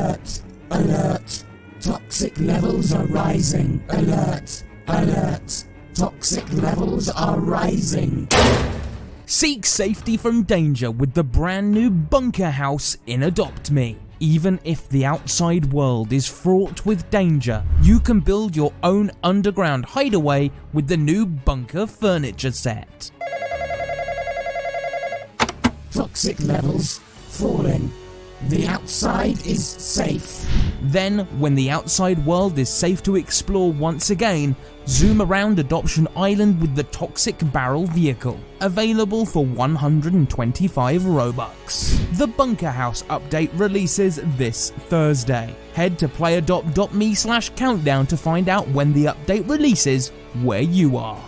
Alert! Alert! Toxic levels are rising. Alert! Alert! Toxic levels are rising. Seek safety from danger with the brand new Bunker House in Adopt Me. Even if the outside world is fraught with danger, you can build your own underground hideaway with the new Bunker furniture set. Toxic levels falling. The outside is safe. Then, when the outside world is safe to explore once again, zoom around Adoption Island with the Toxic Barrel vehicle, available for 125 Robux. The Bunker House update releases this Thursday. Head to playadopt.me slash countdown to find out when the update releases where you are.